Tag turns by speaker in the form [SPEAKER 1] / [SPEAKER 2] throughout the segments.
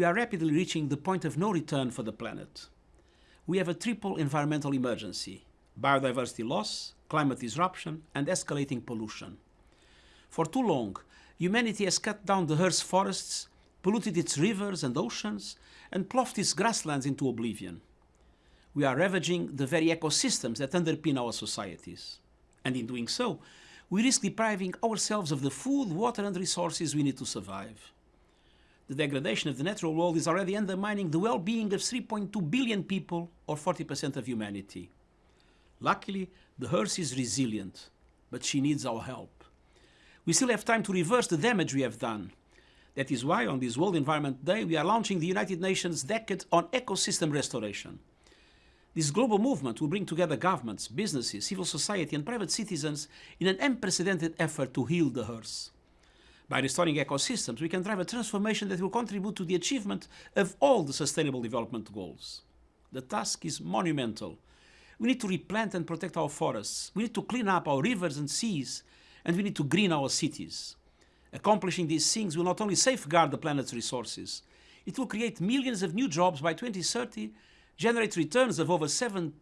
[SPEAKER 1] we are rapidly reaching the point of no return for the planet. We have a triple environmental emergency, biodiversity loss, climate disruption and escalating pollution. For too long, humanity has cut down the Earth's forests, polluted its rivers and oceans, and ploughed its grasslands into oblivion. We are ravaging the very ecosystems that underpin our societies. And in doing so, we risk depriving ourselves of the food, water and resources we need to survive. The degradation of the natural world is already undermining the well-being of 3.2 billion people, or 40% of humanity. Luckily, the Earth is resilient, but she needs our help. We still have time to reverse the damage we have done. That is why on this World Environment Day we are launching the United Nations Decade on Ecosystem Restoration. This global movement will bring together governments, businesses, civil society and private citizens in an unprecedented effort to heal the Earth. By restoring ecosystems, we can drive a transformation that will contribute to the achievement of all the Sustainable Development Goals. The task is monumental. We need to replant and protect our forests. We need to clean up our rivers and seas. And we need to green our cities. Accomplishing these things will not only safeguard the planet's resources, it will create millions of new jobs by 2030 generate returns of over 7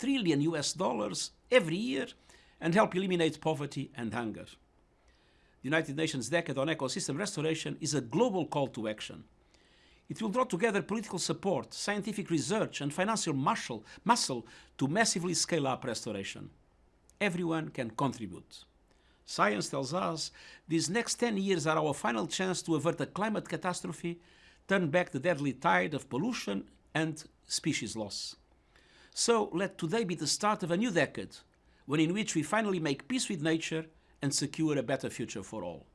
[SPEAKER 1] trillion US dollars every year and help eliminate poverty and hunger. The United Nations Decade on Ecosystem Restoration is a global call to action. It will draw together political support, scientific research and financial muscle, muscle to massively scale up restoration. Everyone can contribute. Science tells us these next 10 years are our final chance to avert a climate catastrophe, turn back the deadly tide of pollution and species loss. So let today be the start of a new decade, one in which we finally make peace with nature and secure a better future for all.